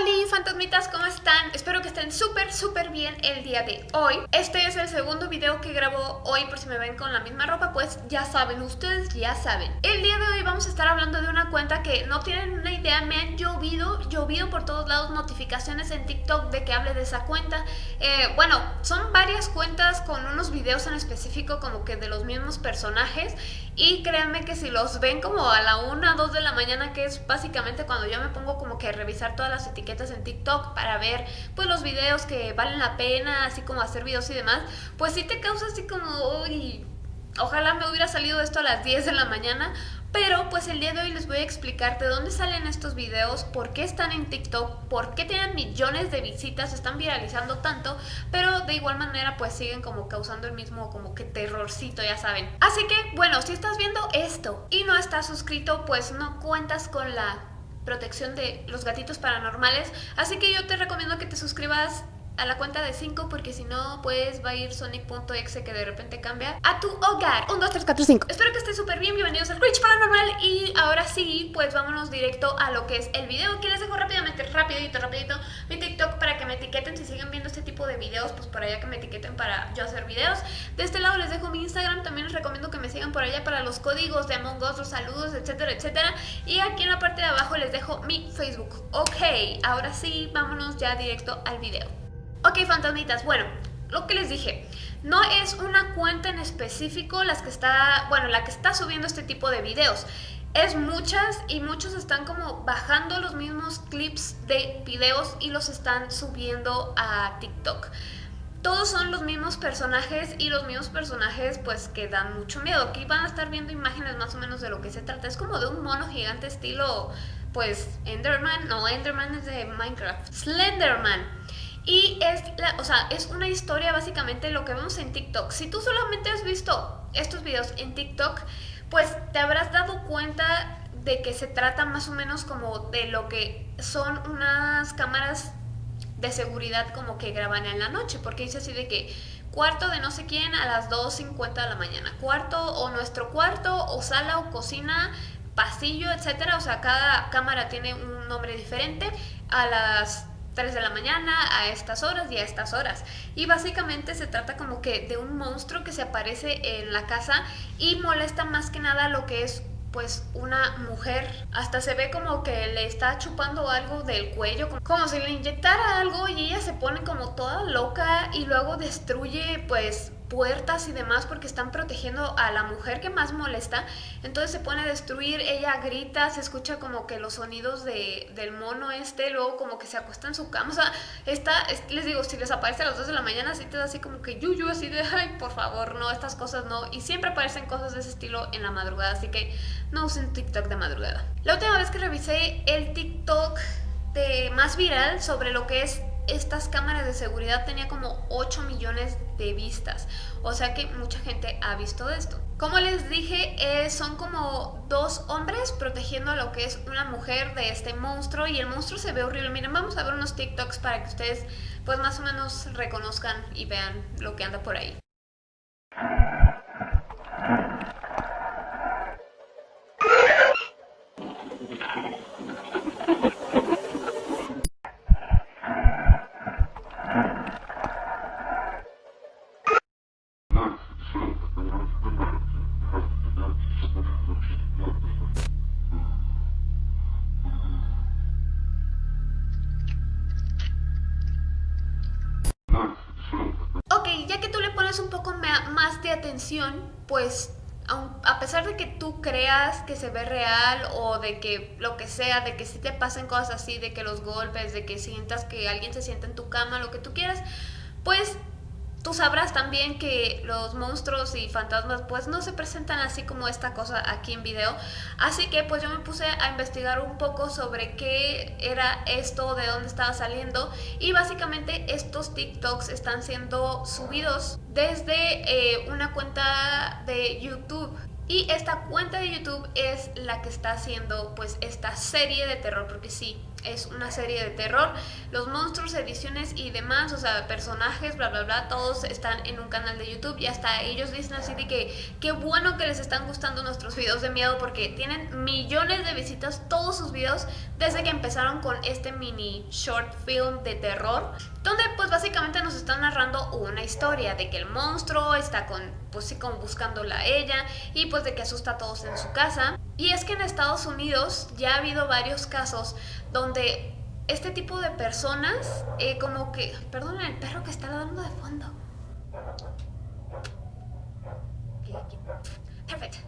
Hola fantasmitas, ¿cómo están? Espero que estén súper súper bien el día de hoy. Este es el segundo video que grabo hoy por si me ven con la misma ropa Pues ya saben, ustedes ya saben. El día de hoy vamos a estar hablando de una cuenta que no tienen una idea Me han llovido, llovido por todos lados notificaciones en TikTok de que hable de esa cuenta. Eh, Bueno, son varias cuentas con unos videos en específico como que de los mismos personajes Y créanme que si los ven como a la 1, 2 de la mañana Que es básicamente cuando yo me pongo como que a revisar todas las etiquetas en TikTok para ver pues los videos que valen la pena, así como hacer videos y demás, pues sí te causa así como, uy, ojalá me hubiera salido esto a las 10 de la mañana, pero pues el día de hoy les voy a explicar de dónde salen estos videos, por qué están en TikTok, por qué tienen millones de visitas, están viralizando tanto, pero de igual manera pues siguen como causando el mismo como que terrorcito, ya saben. Así que bueno, si estás viendo esto y no estás suscrito, pues no cuentas con la protección de los gatitos paranormales. Así que yo te recomiendo que te suscribas a la cuenta de 5 porque si no pues va a ir Sonic.exe que de repente cambia a tu hogar. 1, 2, 3, 4, 5 Espero que estés súper bien, bienvenidos al Twitch Paranormal y ahora sí pues vámonos directo a lo que es el video Aquí les dejo rápidamente, rapidito, rapidito mi TikTok para que me etiqueten si siguen viendo este tipo de videos pues por allá que me etiqueten para yo hacer videos. De este lado les dejo mi Instagram, también les recomiendo que me sigan por allá para los códigos de Among Us, los saludos, etcétera, etcétera. Y aquí en la parte de abajo les dejo mi Facebook. Ok, ahora sí, vámonos ya directo al video Ok, fantasmitas, bueno, lo que les dije, no es una cuenta en específico las que está, bueno, la que está subiendo este tipo de videos. Es muchas y muchos están como bajando los mismos clips de videos y los están subiendo a TikTok. Todos son los mismos personajes y los mismos personajes pues que dan mucho miedo. Aquí van a estar viendo imágenes más o menos de lo que se trata. Es como de un mono gigante estilo pues Enderman, no, Enderman es de Minecraft. Slenderman. Y es, o sea, es una historia básicamente lo que vemos en TikTok. Si tú solamente has visto estos videos en TikTok, pues te habrás dado cuenta de que se trata más o menos como de lo que son unas cámaras de seguridad como que graban en la noche, porque dice así de que cuarto de no sé quién a las 2.50 de la mañana, cuarto o nuestro cuarto o sala o cocina, pasillo, etcétera, o sea, cada cámara tiene un nombre diferente a las 3 de la mañana, a estas horas y a estas horas. Y básicamente se trata como que de un monstruo que se aparece en la casa y molesta más que nada lo que es pues una mujer. Hasta se ve como que le está chupando algo del cuello, como si le inyectara algo y ella se pone como toda loca y luego destruye pues puertas y demás porque están protegiendo a la mujer que más molesta. Entonces se pone a destruir, ella grita, se escucha como que los sonidos de, del mono este, luego como que se acuesta en su cama. O sea, está, les digo, si les aparece a las 2 de la mañana, así te da así como que yuyu, así de, ay, por favor, no, estas cosas no. Y siempre aparecen cosas de ese estilo en la madrugada, así que no usen TikTok de madrugada. La última vez que revisé el TikTok de más viral sobre lo que es estas cámaras de seguridad tenía como 8 millones de vistas. O sea que mucha gente ha visto esto. Como les dije, eh, son como dos hombres protegiendo a lo que es una mujer de este monstruo y el monstruo se ve horrible. Miren, vamos a ver unos TikToks para que ustedes pues más o menos reconozcan y vean lo que anda por ahí. Atención, pues a pesar de que tú creas que se ve real o de que lo que sea, de que si te pasen cosas así, de que los golpes, de que sientas que alguien se sienta en tu cama, lo que tú quieras, pues Tú sabrás también que los monstruos y fantasmas pues no se presentan así como esta cosa aquí en video. Así que pues yo me puse a investigar un poco sobre qué era esto, de dónde estaba saliendo. Y básicamente estos TikToks están siendo subidos desde eh, una cuenta de YouTube. Y esta cuenta de YouTube es la que está haciendo pues esta serie de terror, porque sí, es una serie de terror. Los monstruos, ediciones y demás, o sea, personajes, bla, bla, bla, todos están en un canal de YouTube y hasta ellos dicen así de que qué bueno que les están gustando nuestros videos de miedo porque tienen millones de visitas todos sus videos desde que empezaron con este mini short film de terror donde pues básicamente nos están narrando una historia de que el monstruo está con, pues sí, como buscándola a ella y pues de que asusta a todos en su casa. Y es que en Estados Unidos ya ha habido varios casos donde este tipo de personas, eh, como que, perdón, el perro que está dando de fondo. Perfecto.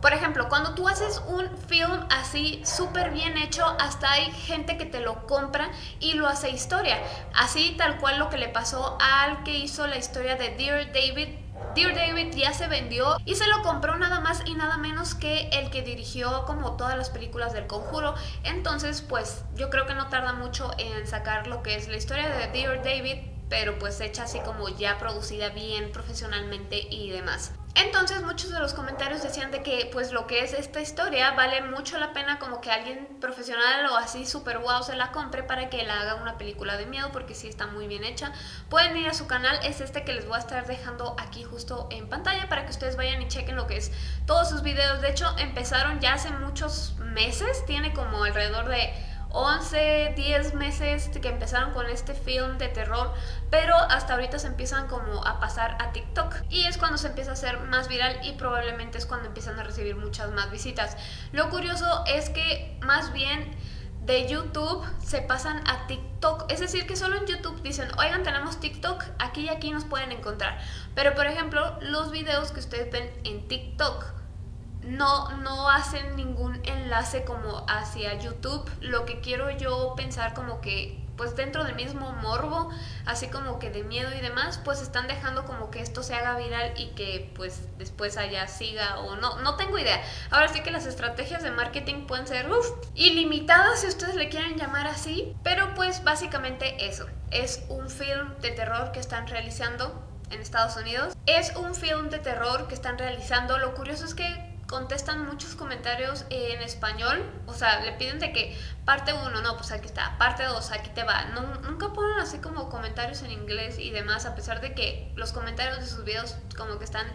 Por ejemplo, cuando tú haces un film así súper bien hecho, hasta hay gente que te lo compra y lo hace historia. Así tal cual lo que le pasó al que hizo la historia de Dear David Dear David ya se vendió y se lo compró nada más y nada menos que el que dirigió como todas las películas del conjuro. Entonces pues yo creo que no tarda mucho en sacar lo que es la historia de Dear David pero pues hecha así como ya producida bien profesionalmente y demás. Entonces muchos de los comentarios decían de que pues lo que es esta historia vale mucho la pena como que alguien profesional o así super wow se la compre para que la haga una película de miedo porque sí está muy bien hecha. Pueden ir a su canal, es este que les voy a estar dejando aquí justo en pantalla para que ustedes vayan y chequen lo que es todos sus videos. De hecho empezaron ya hace muchos meses, tiene como alrededor de 11, 10 meses que empezaron con este film de terror, pero hasta ahorita se empiezan como a pasar a TikTok y es cuando se empieza a hacer más viral y probablemente es cuando empiezan a recibir muchas más visitas. Lo curioso es que más bien de YouTube se pasan a TikTok. Es decir, que solo en YouTube dicen, oigan, tenemos TikTok, aquí y aquí nos pueden encontrar. Pero, por ejemplo, los videos que ustedes ven en TikTok no, no hacen ningún enlace como hacia YouTube. Lo que quiero yo pensar como que pues dentro del mismo morbo, así como que de miedo y demás, pues están dejando como que esto se haga viral y que pues después allá siga o no, no tengo idea. Ahora sí que las estrategias de marketing pueden ser uf, ilimitadas si ustedes le quieren llamar así, pero pues básicamente eso, es un film de terror que están realizando en Estados Unidos. Es un film de terror que están realizando, lo curioso es que contestan muchos comentarios en español, o sea, le piden de que parte 1, no, pues aquí está, parte 2, aquí te va. nunca ponen así como comentarios en inglés y demás, a pesar de que los comentarios de sus videos como que están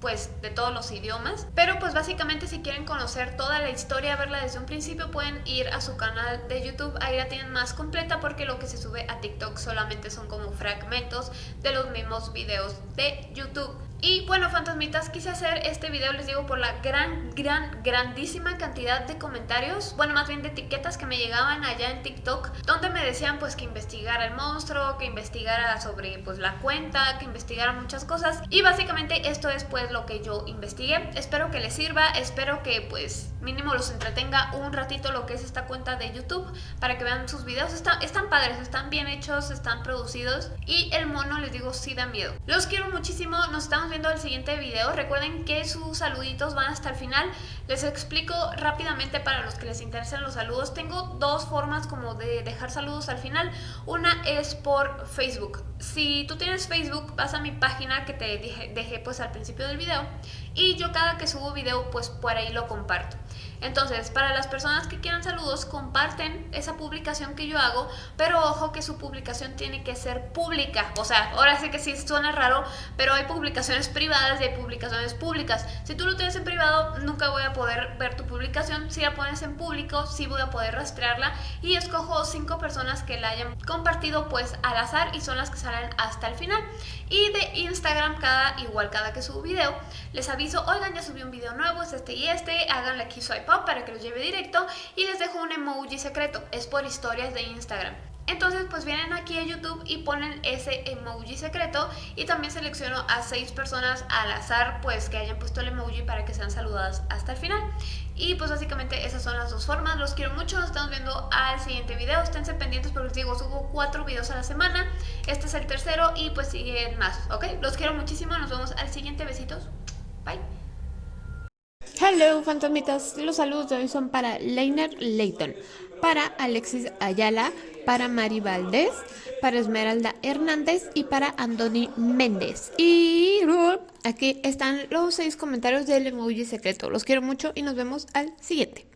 pues de todos los idiomas. Pero pues básicamente si quieren conocer toda la historia, verla desde un principio, pueden ir a su canal de YouTube. Ahí la tienen más completa porque lo que se sube a TikTok solamente son como fragmentos de los mismos videos de YouTube. Y bueno, fantasmitas, quise hacer este video, les digo, por la gran, gran, grandísima cantidad de comentarios, bueno, más bien de etiquetas que me llegaban allá en TikTok, donde me decían pues que investigara el monstruo, que investigara sobre pues la cuenta, que investigara muchas cosas. Y básicamente esto es pues lo que yo investigué. Espero que les sirva, espero que pues mínimo los entretenga un ratito lo que es esta cuenta de YouTube para que vean sus videos. Están, están padres, están bien hechos, están producidos y el mono, les digo, sí da miedo. Los quiero muchísimo, nos estamos viendo el siguiente video. Recuerden que sus saluditos van hasta el final. Les explico rápidamente para los que les interesen los saludos. Tengo dos formas como de dejar saludos al final. Una es por Facebook. Si tú tienes Facebook, vas a mi página que te dejé pues al principio del video y yo cada que subo video pues por ahí lo comparto. Entonces, para las personas que quieran saludos, comparten esa publicación que yo hago, pero ojo que su publicación tiene que ser pública. O sea, ahora sí que sí suena raro, pero hay publicaciones privadas y hay publicaciones públicas. Si tú lo tienes en privado, nunca voy a poder ver tu publicación. Si la pones en público, sí voy a poder rastrearla y escojo cinco personas que la hayan compartido pues al azar y son las que salen hasta el final. Y de Instagram, cada igual cada que subo video, les aviso, oigan, ya subí un video nuevo, es este y este, háganle aquí swipe para que los lleve directo y les dejo un emoji secreto, es por historias de Instagram. Entonces pues vienen aquí a YouTube y ponen ese emoji secreto y también selecciono a seis personas al azar pues que hayan puesto el emoji para que sean saludadas hasta el final. Y pues básicamente esas son las dos formas, los quiero mucho, nos estamos viendo al siguiente video, esténse pendientes porque les digo, subo cuatro videos a la semana, este es el tercero y pues siguen más, ¿ok? Los quiero muchísimo, nos vemos al siguiente, besitos, bye. Hello, fantasmitas. Los saludos de hoy son para Leiner Leighton, para Alexis Ayala, para Mari Valdés, para Esmeralda Hernández y para Andoni Méndez. Y aquí están los seis comentarios del emoji secreto. Los quiero mucho y nos vemos al siguiente.